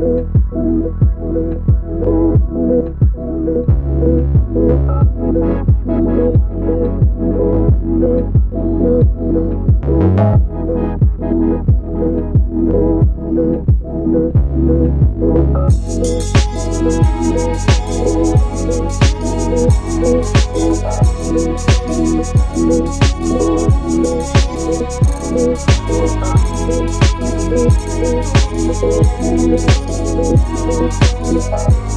Thank Thank you.